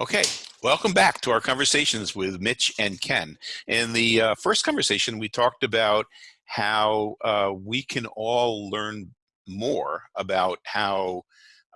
Okay, welcome back to our conversations with Mitch and Ken. In the uh, first conversation, we talked about how uh, we can all learn more about how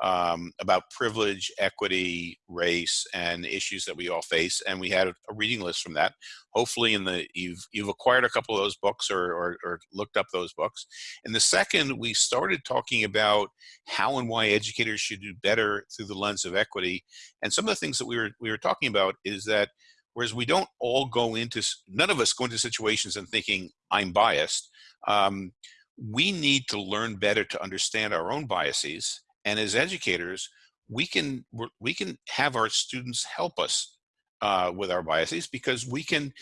um, about privilege, equity, race, and issues that we all face. And we had a reading list from that. Hopefully, in the you've you've acquired a couple of those books or, or, or looked up those books. In the second, we started talking about how and why educators should do better through the lens of equity. And some of the things that we were we were talking about is that whereas we don't all go into none of us go into situations and thinking I'm biased. Um, we need to learn better to understand our own biases and as educators, we can we can have our students help us uh, with our biases because we can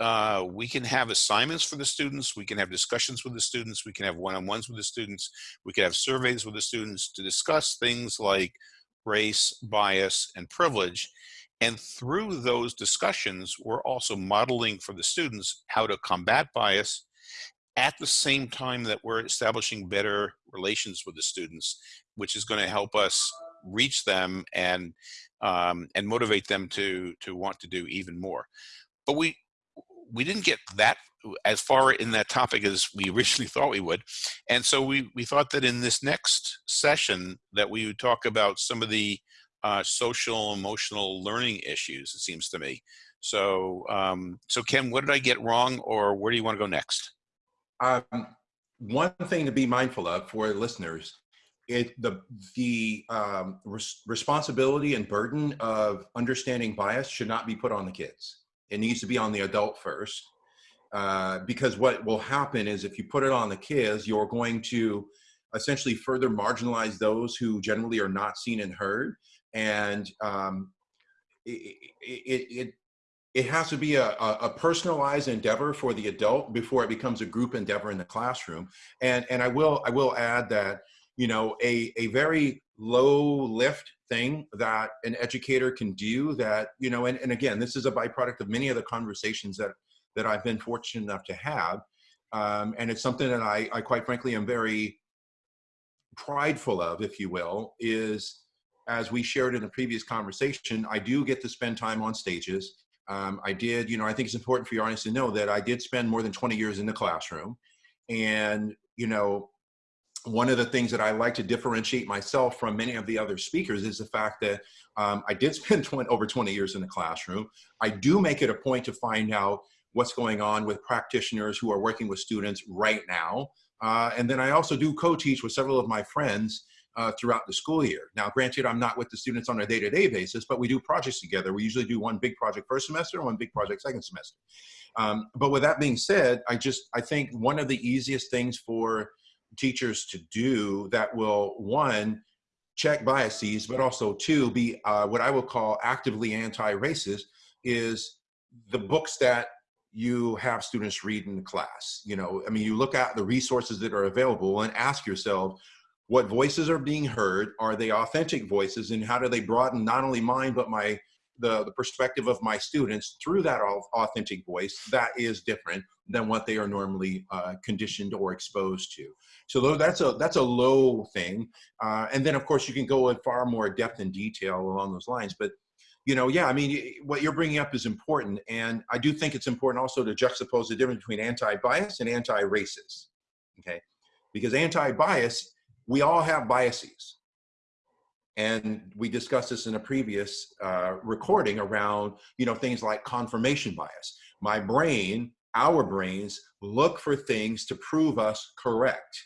uh, we can have assignments for the students, we can have discussions with the students, we can have one-on-ones with the students, we can have surveys with the students to discuss things like race, bias, and privilege. And through those discussions, we're also modeling for the students how to combat bias at the same time that we're establishing better relations with the students, which is going to help us reach them and um, and motivate them to to want to do even more. But we we didn't get that as far in that topic as we originally thought we would, and so we we thought that in this next session that we would talk about some of the uh, social emotional learning issues. It seems to me. So um, so Ken, what did I get wrong, or where do you want to go next? Um, one thing to be mindful of for listeners, it the the um, res responsibility and burden of understanding bias should not be put on the kids. It needs to be on the adult first, uh, because what will happen is if you put it on the kids, you're going to essentially further marginalize those who generally are not seen and heard, and um, it, it, it it has to be a, a, personalized endeavor for the adult before it becomes a group endeavor in the classroom. And, and I will I will add that you know a, a very low lift thing that an educator can do that you know and, and again this is a byproduct of many of the conversations that that I've been fortunate enough to have um, and it's something that I, I quite frankly am very prideful of if you will is as we shared in a previous conversation I do get to spend time on stages um, I did, you know, I think it's important for your audience to know that I did spend more than 20 years in the classroom. And, you know, one of the things that I like to differentiate myself from many of the other speakers is the fact that um, I did spend 20, over 20 years in the classroom. I do make it a point to find out what's going on with practitioners who are working with students right now. Uh, and then I also do co-teach with several of my friends uh, throughout the school year. Now, granted, I'm not with the students on a day-to-day -day basis, but we do projects together. We usually do one big project first semester and one big project second semester. Um, but with that being said, I just, I think one of the easiest things for teachers to do that will, one, check biases, but also two, be uh, what I will call actively anti-racist is the books that you have students read in the class. You know, I mean, you look at the resources that are available and ask yourself, what voices are being heard are they authentic voices and how do they broaden not only mine but my the, the perspective of my students through that authentic voice that is different than what they are normally uh, conditioned or exposed to so that's a that's a low thing uh, and then of course you can go in far more depth and detail along those lines but you know yeah i mean what you're bringing up is important and i do think it's important also to juxtapose the difference between anti-bias and anti-racist okay because anti-bias we all have biases. And we discussed this in a previous uh, recording around, you know, things like confirmation bias. My brain, our brains, look for things to prove us correct.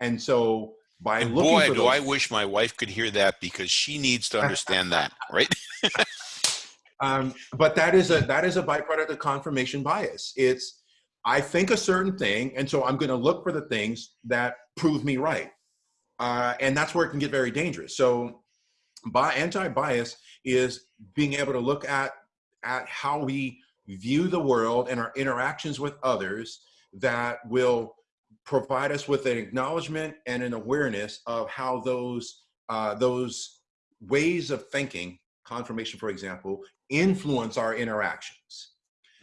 And so by and looking boy, do those, I wish my wife could hear that because she needs to understand that, right? um, but that is a that is a byproduct of confirmation bias. It's I think a certain thing, and so I'm going to look for the things that prove me right. Uh, and that's where it can get very dangerous. So by anti-bias is being able to look at, at how we view the world and our interactions with others that will provide us with an acknowledgement and an awareness of how those, uh, those ways of thinking, confirmation, for example, influence our interactions.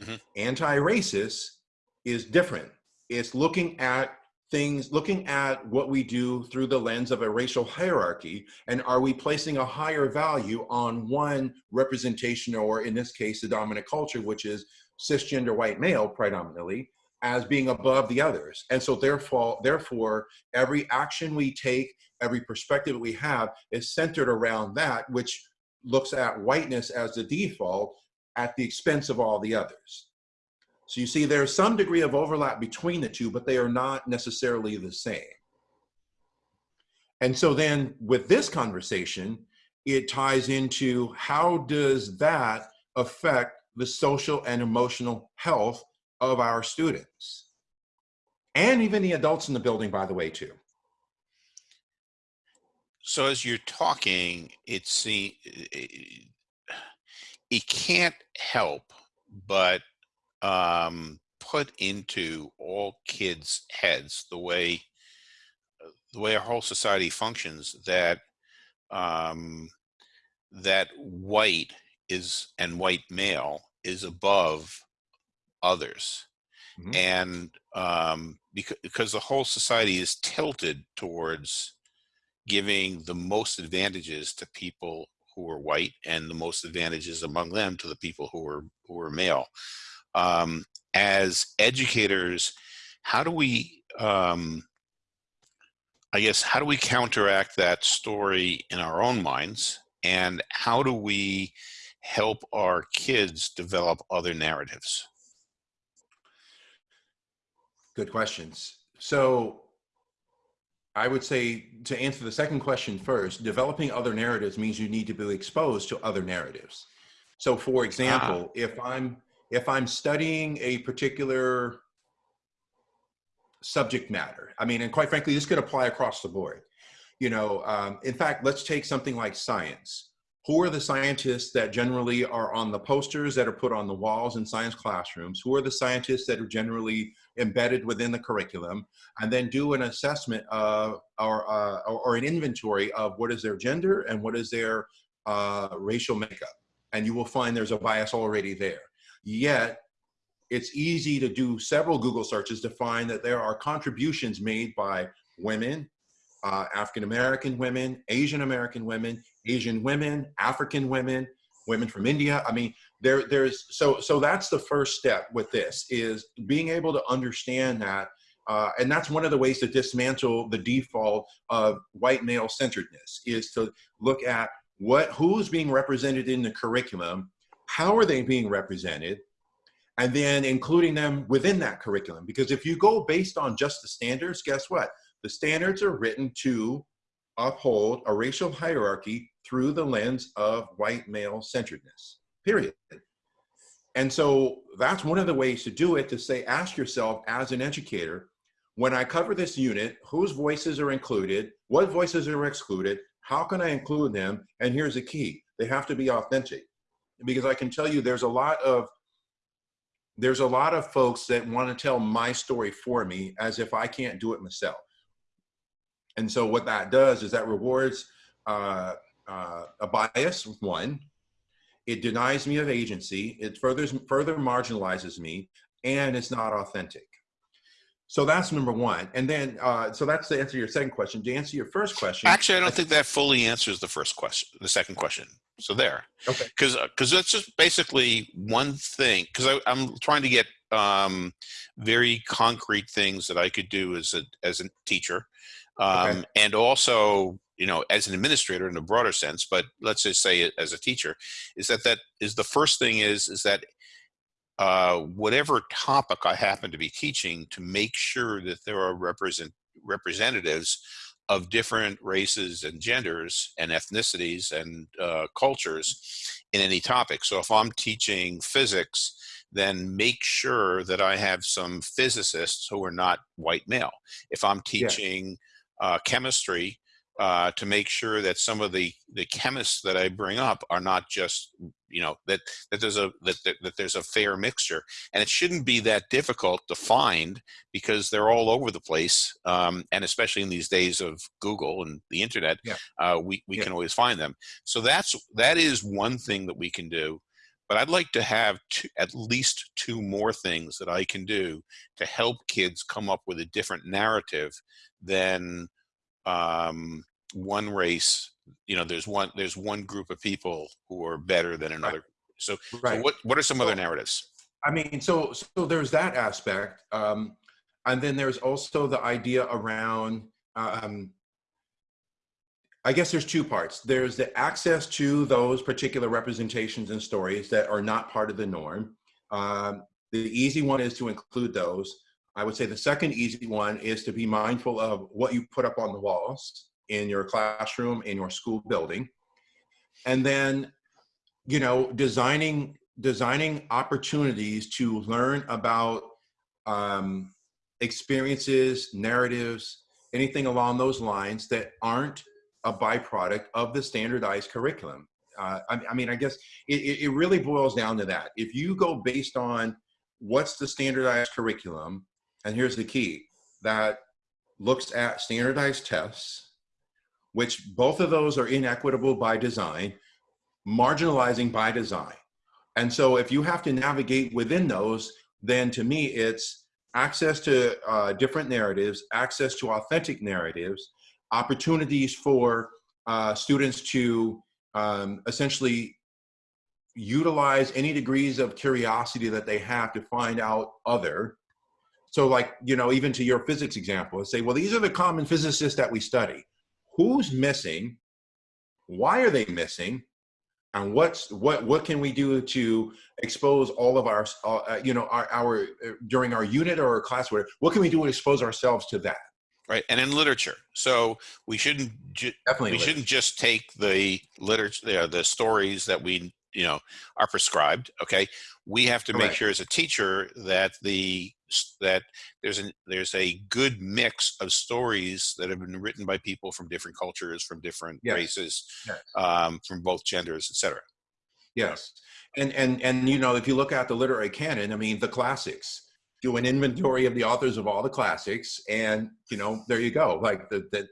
Mm -hmm. Anti-racist is different. It's looking at things, looking at what we do through the lens of a racial hierarchy, and are we placing a higher value on one representation, or in this case, the dominant culture, which is cisgender white male predominantly, as being above the others. And so therefore, therefore, every action we take, every perspective we have is centered around that, which looks at whiteness as the default at the expense of all the others. So you see there's some degree of overlap between the two, but they are not necessarily the same. And so then with this conversation, it ties into how does that affect the social and emotional health of our students and even the adults in the building, by the way, too. So as you're talking, it's the it can't help but um, put into all kids' heads the way the way our whole society functions that um, that white is and white male is above others mm -hmm. and um, because, because the whole society is tilted towards giving the most advantages to people who are white and the most advantages among them to the people who are who are male um, as educators, how do we, um, I guess, how do we counteract that story in our own minds? And how do we help our kids develop other narratives? Good questions. So I would say to answer the second question first, developing other narratives means you need to be exposed to other narratives. So for example, ah. if I'm if I'm studying a particular subject matter, I mean, and quite frankly, this could apply across the board. You know, um, in fact, let's take something like science. Who are the scientists that generally are on the posters that are put on the walls in science classrooms? Who are the scientists that are generally embedded within the curriculum? And then do an assessment of, or, uh, or an inventory of what is their gender and what is their uh, racial makeup. And you will find there's a bias already there. Yet, it's easy to do several Google searches to find that there are contributions made by women, uh, African American women, Asian American women, Asian women, African women, women from India. I mean, there, there's so so that's the first step with this is being able to understand that, uh, and that's one of the ways to dismantle the default of white male centeredness is to look at what who's being represented in the curriculum how are they being represented, and then including them within that curriculum. Because if you go based on just the standards, guess what? The standards are written to uphold a racial hierarchy through the lens of white male centeredness, period. And so that's one of the ways to do it to say, ask yourself as an educator, when I cover this unit, whose voices are included, what voices are excluded, how can I include them? And here's the key, they have to be authentic because I can tell you there's a lot of there's a lot of folks that want to tell my story for me as if I can't do it myself. And so what that does is that rewards uh, uh, a bias, one, it denies me of agency, it further, further marginalizes me, and it's not authentic. So that's number one. And then, uh, so that's to answer to your second question. To answer your first question. Actually, I don't I think that fully answers the first question, the second question. So there. Okay. Because because uh, that's just basically one thing. Because I'm trying to get um, very concrete things that I could do as a as a teacher, um, okay. and also you know as an administrator in a broader sense. But let's just say as a teacher, is that that is the first thing is is that uh, whatever topic I happen to be teaching to make sure that there are represent representatives of different races and genders and ethnicities and uh, cultures in any topic. So if I'm teaching physics, then make sure that I have some physicists who are not white male. If I'm teaching yeah. uh, chemistry, uh, to make sure that some of the the chemists that I bring up are not just you know that that there's a that, that, that there's a fair mixture and it shouldn't be that difficult to find because they're all over the place um, and especially in these days of Google and the internet yeah. uh, we, we yeah. can always find them so that's that is one thing that we can do but I'd like to have two, at least two more things that I can do to help kids come up with a different narrative than um, one race. You know, there's one there's one group of people who are better than another. So, Right. so what what are some other narratives? I mean, so so there's that aspect, um, and then there's also the idea around. Um, I guess there's two parts. There's the access to those particular representations and stories that are not part of the norm. Um, the easy one is to include those. I would say the second easy one is to be mindful of what you put up on the walls in your classroom, in your school building, and then, you know, designing designing opportunities to learn about um, experiences, narratives, anything along those lines that aren't a byproduct of the standardized curriculum. Uh, I, I mean, I guess it, it it really boils down to that. If you go based on what's the standardized curriculum, and here's the key, that looks at standardized tests, which both of those are inequitable by design, marginalizing by design. And so if you have to navigate within those, then to me, it's access to uh, different narratives, access to authentic narratives, opportunities for uh, students to um, essentially utilize any degrees of curiosity that they have to find out other. So like, you know, even to your physics example, say, well, these are the common physicists that we study. Who's missing? Why are they missing? and what's what what can we do to expose all of our uh, you know our, our uh, during our unit or our class whatever, what can we do to expose ourselves to that Right, and in literature. So we shouldn't definitely we Liz. shouldn't just take the literature, the, the stories that we you know are prescribed. Okay, we have to make sure as a teacher that the that there's an there's a good mix of stories that have been written by people from different cultures, from different Yes. races, Yes. um, from both genders, etc. yes and and and you know if you look at the literary canon i mean the classics do an inventory of the authors of all the classics and you know there you go like the, that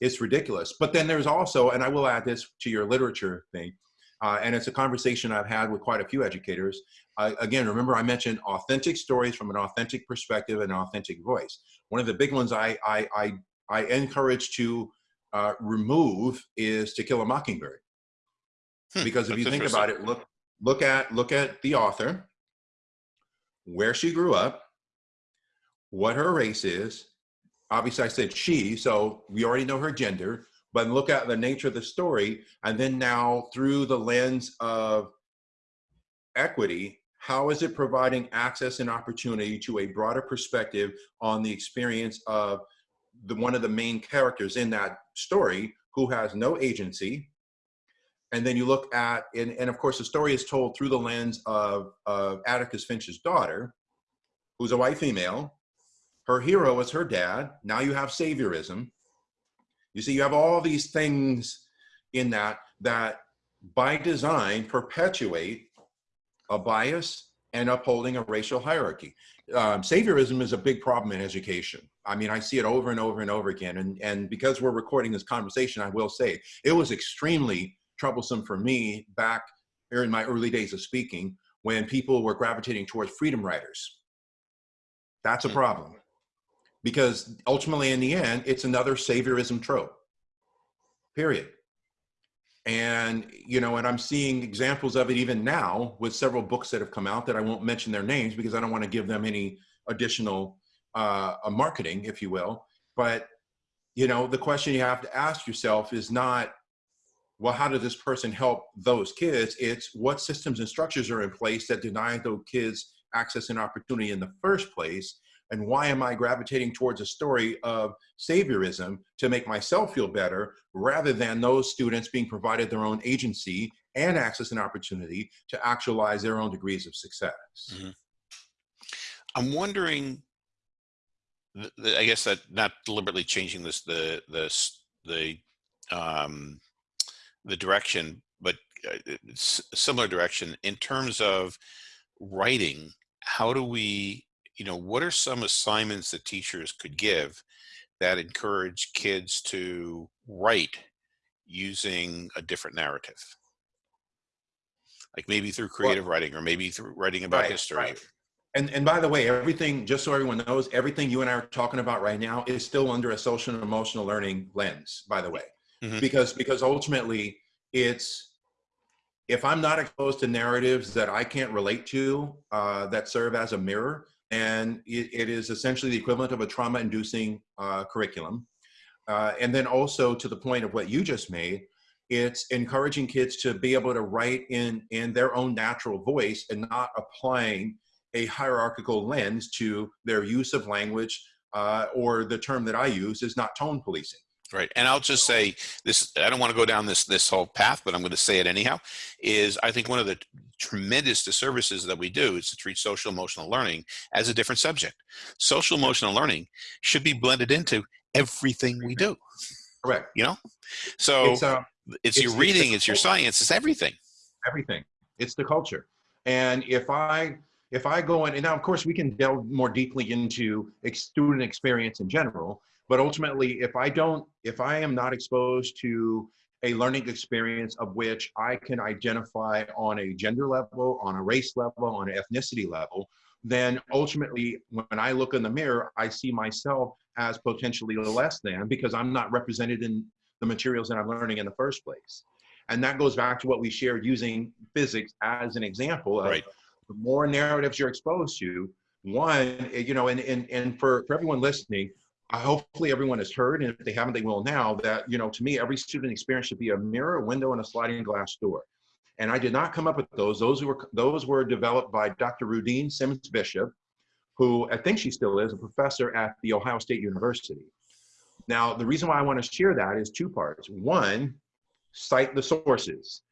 it's ridiculous but then there's also and i will add this to your literature thing uh, and it's a conversation i've had with quite a few educators. Uh, again remember i mentioned authentic stories from an authentic perspective and authentic voice. One of the big ones i i i, I encourage to uh, remove is to kill a mockingbird. Hmm, because if you think about it look look at look at the author where she grew up what her race is. Obviously i said she so we already know her gender but look at the nature of the story and then now through the lens of equity how is it providing access and opportunity to a broader perspective on the experience of the one of the main characters in that story who has no agency? And then you look at and, and of course the story is told through the lens of, of atticus finch's daughter who's a white female. Her hero is her dad. Now you have saviorism you see you have all these things in that that by design perpetuate a bias and upholding a racial hierarchy um, saviorism is a big problem in education i mean i see it over and over and over again and, and because we're recording this conversation i will say it was extremely troublesome for me back here in my early days of speaking when people were gravitating towards freedom writers. That's a Hmm. problem because ultimately, in the end, it's another saviorism trope, period. And, you know, and I'm seeing examples of it even now with several books that have come out that I won't mention their names because I don't want to give them any additional uh, marketing, if you will. But, you know, the question you have to ask yourself is not, well, how did this person help those kids? It's what systems and structures are in place that deny those kids access and opportunity in the first place. And why am I gravitating towards a story of saviorism to make myself feel better rather than those students being provided their own agency and access and opportunity to actualize their own degrees of success? Mhm. I'm wondering. I guess that not deliberately changing this the the the um, the direction, but uh, similar direction in terms of writing. How do we, you know, what are some assignments that teachers could give that encourage kids to write using a different narrative? like maybe through creative writing or maybe through writing about Right, history. right. And and by the way, everything, just so everyone knows, everything you and I are talking about right now is still under a social and emotional learning lens, by the way. Mhm. Because because ultimately it's if I'm not exposed to narratives that I can't relate to uh, that serve as a mirror, and it, it is essentially the equivalent of a trauma-inducing uh, curriculum. Uh, and then also to the point of what you just made, it's encouraging kids to be able to write in in their own natural voice and not applying a hierarchical lens to their use of language uh, or the term that I use is not tone policing. Right. And I'll just say this, I don't want to go down this, this whole path, but I'm going to say it anyhow, is I think one of the tremendous disservices that we do is to treat social emotional learning as a different subject. Social emotional learning should be blended into everything we do, Correct. you know? So It's, uh, it's, it's- your reading, it's your science, it's everything. everything. It's the culture. And if I if I go in, and now of course we can delve more deeply into ex- student experience in general, but ultimately if I don't, if I am not exposed to a learning experience of which I can identify on a gender level, on a race level, on an ethnicity level, then ultimately when I look in the mirror, I see myself as potentially less than because I'm not represented in the materials that I'm learning in the first place. And that goes back to what we shared using physics as an example of Right. the more narratives you're exposed to, one, eh, you know, and, and, and for, for everyone listening, hopefully everyone has heard, and if they haven't, they will now, that, you know, to me, every student experience should be a mirror, a window, and a sliding glass door. And I did not come up with those. Those were, those were developed by Dr. Rudine Sims Bishop, who I think she still is a professor at the Ohio State University. Now, the reason why I want to share that is two parts. One, cite the sources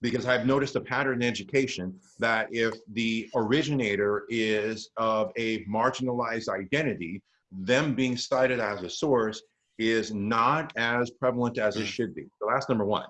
because I've noticed a pattern in education that if the originator is of a marginalized identity, them being cited as a source is not as prevalent as it should be. So that's number one.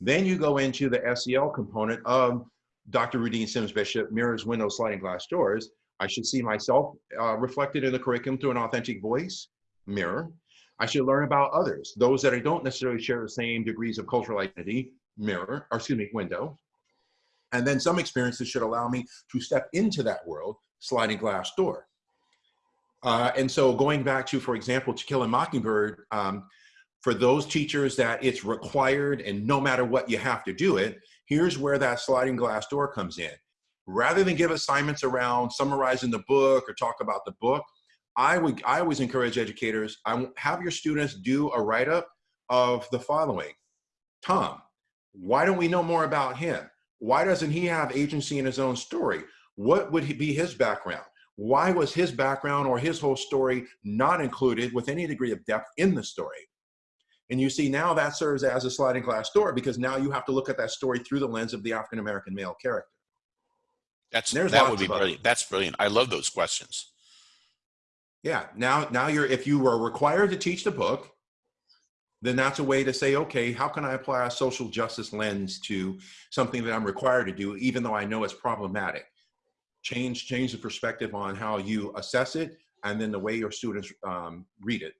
Then you go into the SEL component of Dr. Rudine Sims Bishop, Mirrors, Windows, Sliding Glass Doors. I should see myself uh, reflected in the curriculum through an authentic voice, mirror. I should learn about others, those that I don't necessarily share the same degrees of cultural identity, mirror, or excuse me, window. And then some experiences should allow me to step into that world, sliding glass door. Uh, and so going back to, for example, To Kill a Mockingbird, um, for those teachers that it's required and no matter what you have to do it, here's where that sliding glass door comes in. Rather than give assignments around summarizing the book or talk about the book, I would I always encourage educators, I have your students do a write-up of the following. Tom, why don't we know more about him? Why doesn't he have agency in his own story? What would be his background? Why was his background or his whole story not included with any degree of depth in the story? And you see now that serves as a sliding glass door because now you have to look at that story through the lens of the African American male character. That's, There's that would be brilliant. That's brilliant. I love those questions. Yeah, now now you're if you were required to teach the book, then that's a way to say, okay, how can I apply a social justice lens to something that I'm required to do, even though I know it's problematic? Change change the perspective on how you assess it, and then the way your students um, read it.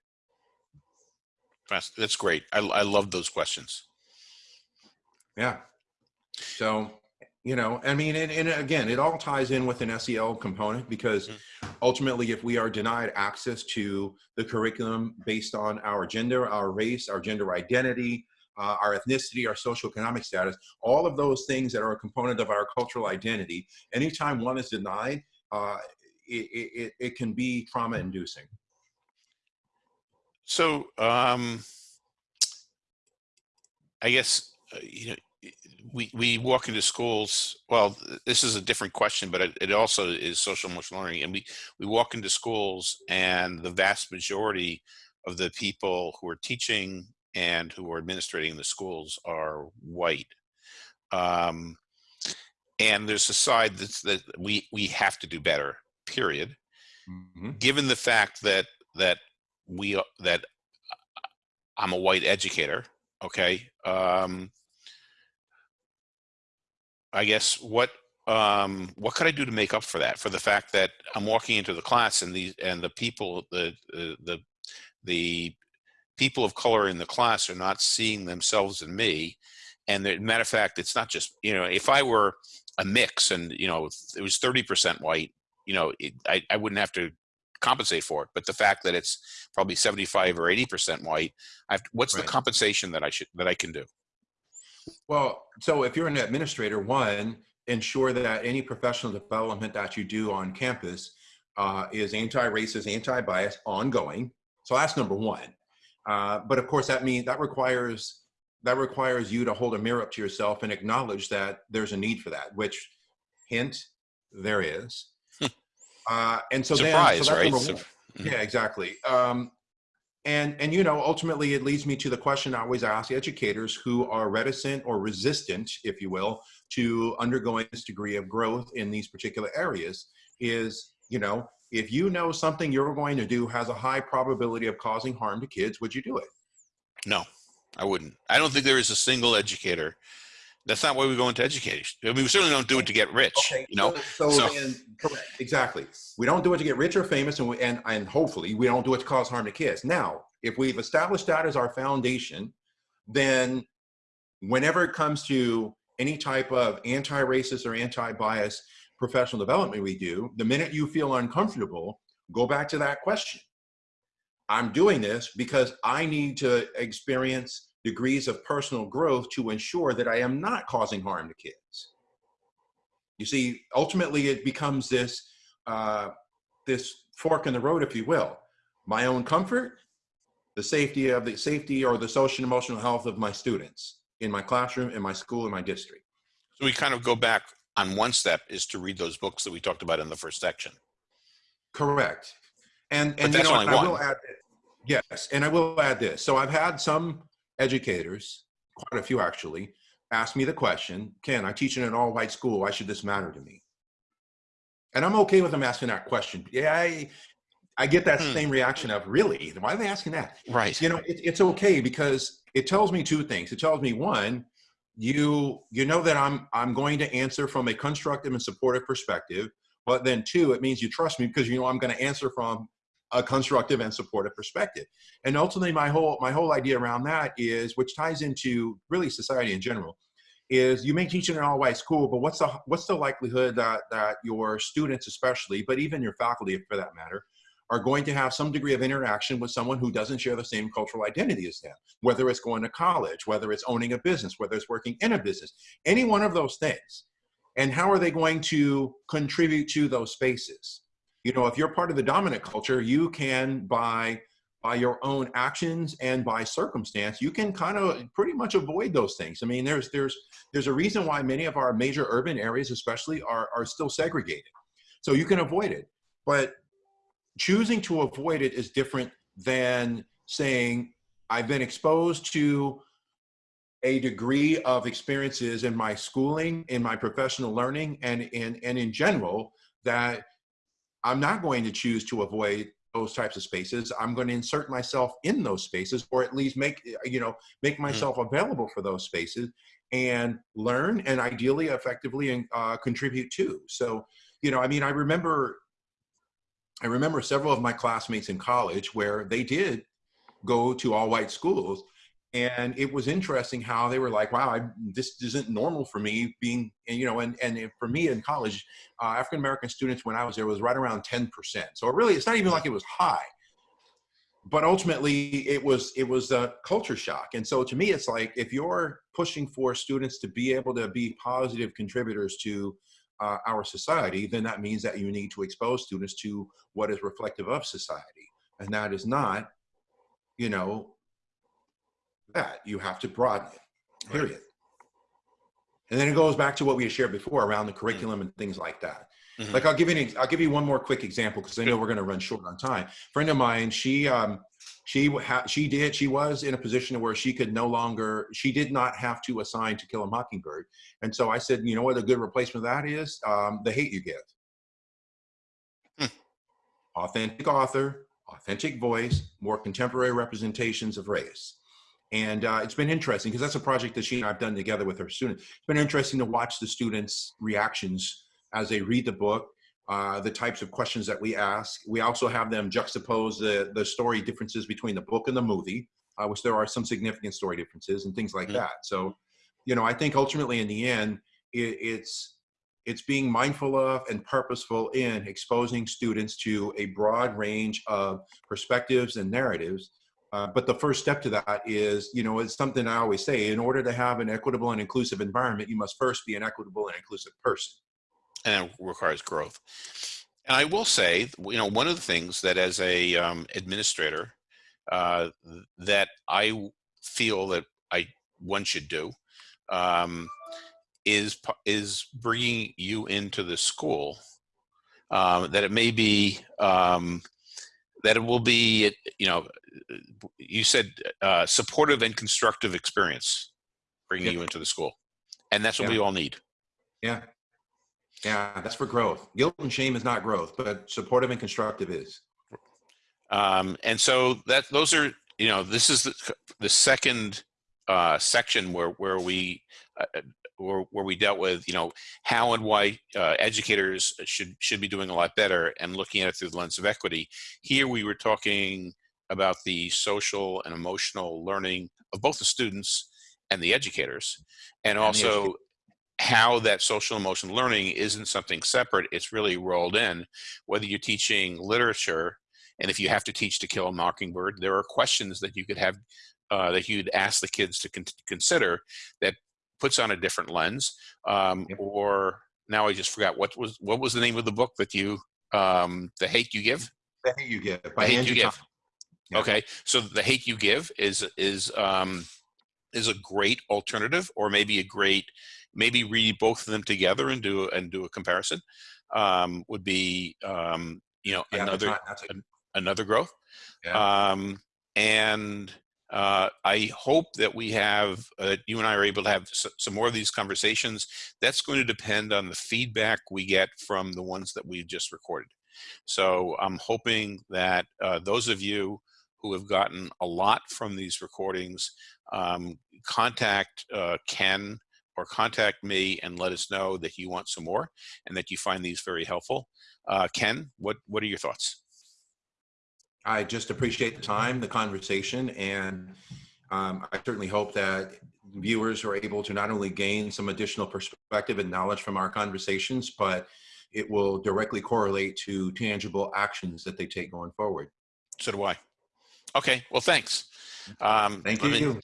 That's, that's great. I, I love those questions. Yeah. So, you know, I mean, and, and again, it all ties in with an SEL component because ultimately, if we are denied access to the curriculum based on our gender, our race, our gender identity, uh, our ethnicity, our socioeconomic status, all of those things that are a component of our cultural identity, anytime one is denied, uh, it, it, it can be trauma inducing. So, um, I guess, uh, you know, we, we walk into schools, well, this is a different question, but it, it also is social emotional learning. And we, we walk into schools and the vast majority of the people who are teaching and who are administrating the schools are white. Um, and there's a side that's, that we, we have to do better, period. Mhm. Given the fact that, that we, uh, that I'm a white educator, okay? Um, I guess what um, what could I do to make up for that? For the fact that I'm walking into the class and these and the people the the the, the people of color in the class are not seeing themselves in me, And the matter of fact, it's not just, you know, if I were a mix and, you know, it was 30% white, you know, it, I, I wouldn't have to compensate for it. But the fact that it's probably 75 or 80% white, I've, what's Right. the compensation that I should, that I can do? Well, so if you're an administrator, one, ensure that any professional development that you do on campus uh, is anti-racist, anti-bias, ongoing. So that's number one. Uh, but of course, that means that requires that requires you to hold a mirror up to yourself and acknowledge that there's a need for that. Which, hint, there is. uh, and so Surprise, then, so right? Yeah, exactly. Um, and and you know, ultimately, it leads me to the question I always ask educators who are reticent or resistant, if you will, to undergoing this degree of growth in these particular areas. Is you know, if you know something you're going to do has a high probability of causing harm to kids, would you do it? No, I wouldn't. I don't think there is a single educator. That's not why we go into education. I mean, we certainly don't do it to get rich, you know? So, So- then, correct, exactly. We don't do it to get rich or famous, and we, and and hopefully we don't do it to cause harm to kids. Now, if we've established that as our foundation, then whenever it comes to any type of anti-racist or anti-bias professional development we do, the minute you feel uncomfortable, go back to that question. I'm doing this because I need to experience degrees of personal growth to ensure that I am not causing harm to kids. You see, ultimately, it becomes this uh, this fork in the road, if you will. My own comfort, the safety of the safety or the social and emotional health of my students in my classroom, in my school, in my district. So we kind of go back on one step is to read those books that we talked about in the first section. Correct. And and you know, only I will one. add yes, and I will add this. So I've had some educators, quite a few actually, ask me the question, Ken, I teach in an all-white school. Why should this matter to me? And I'm okay with them asking that question. Yeah, I, I get that Hmm. same reaction of really, why are they asking that? Right. you know it, it's okay because it tells me two things it tells me one you you know that i'm i'm going to answer from a constructive and supportive perspective but then two it means you trust me because you know i'm going to answer from a constructive and supportive perspective. And ultimately my whole my whole idea around that is which ties into really society in general is you may teach in an all-white school but what's the what's the likelihood that that your students especially but even your faculty for that matter are going to have some degree of interaction with someone who doesn't share the same cultural identity as them, whether it's going to college, whether it's owning a business, whether it's working in a business, any one of those things. And how are they going to contribute to those spaces? You know, if you're part of the dominant culture, you can by by your own actions and by circumstance, you can kind of pretty much avoid those things. I mean, there's there's there's a reason why many of our major urban areas, especially, are are still segregated. So you can avoid it. But choosing to avoid it is different than saying I've been exposed to a degree of experiences in my schooling, in my professional learning, and in and in general that I'm not going to choose to avoid those types of spaces. I'm going to insert myself in those spaces, or at least make you know make myself available for those spaces and learn and ideally effectively and uh, contribute to. So you know, I mean, I remember I remember several of my classmates in college where they did go to all white schools. And it was interesting how they were like, wow, I, this isn't normal for me being, and, you know, and, and for me in college, uh, African American students when I was there was right around 10%. So it really, it's not even like it was high. But ultimately, it was it was a culture shock, and so to me, it's like if you're pushing for students to be able to be positive contributors to uh, our society, then that means that you need to expose students to what is reflective of society. And that is not, you know, that. You have to broaden it, Right. period. And then it goes back to what we had shared before around the curriculum and things like that. Mhm. Like I'll give you, an, I'll give you one more quick example because I know we're going to run short on time. friend of mine, she, um, she, ha- she did, she was in a position where she could no longer, she did not have to assign to kill a mockingbird. And so I said, you know what a good replacement of that is? Um, the hate you give. Hmm. Authentic author, authentic voice, more contemporary representations of race. And uh, it's been interesting because that's a project that she and I've done together with her students. It's been interesting to watch the students' reactions as they read the book, uh, the types of questions that we ask. We also have them juxtapose the, the story differences between the book and the movie, uh, which there are some significant story differences and things like Mhm. that. So, you know, I think ultimately in the end, it, it's it's being mindful of and purposeful in exposing students to a broad range of perspectives and narratives. Uh, but the first step to that is, you know, it's something I always say, in order to have an equitable and inclusive environment, you must first be an equitable and inclusive person. And it requires growth. And I will say, you know, one of the things that as a um, administrator uh, that I feel that I one should do um, is is bringing you into the school. Um, that it may be um, that it will be, you know, you said uh, supportive and constructive experience bringing Yeah. you into the school, and that's what Yeah. we all need. Yeah. Yeah, that's for growth. Guilt and shame is not growth, but supportive and constructive is. Um, and so that those are you know this is the, the second uh, section where where we uh, where, where we dealt with you know how and why uh, educators should should be doing a lot better and looking at it through the lens of equity. Here we were talking about the social and emotional learning of both the students and the educators, and the also how that social emotional learning isn't something separate it's really rolled in whether you're teaching literature and if you have to teach to kill a mockingbird there are questions that you could have uh, that you'd ask the kids to con- consider that puts on a different lens um, Yep. or now i just forgot what was what was the name of the book that you um, the hate you give The hate you give the hate you give Yeah. okay so the hate you give is is um is a great alternative or maybe a great maybe read both of them together and do and do a comparison um would be um you know Yeah, another another growth Yeah. um and uh, I hope that we have, uh, you and I are able to have s- some more of these conversations. That's going to depend on the feedback we get from the ones that we've just recorded. So I'm hoping that uh, those of you who have gotten a lot from these recordings, um, contact uh, Ken or contact me and let us know that you want some more and that you find these very helpful. Uh, Ken, what, what are your thoughts? I just appreciate the time, the conversation, and um, I certainly hope that viewers are able to not only gain some additional perspective and knowledge from our conversations, but it will directly correlate to tangible actions that they take going forward. So do I. Okay, well, thanks. Um, Thank let me- you.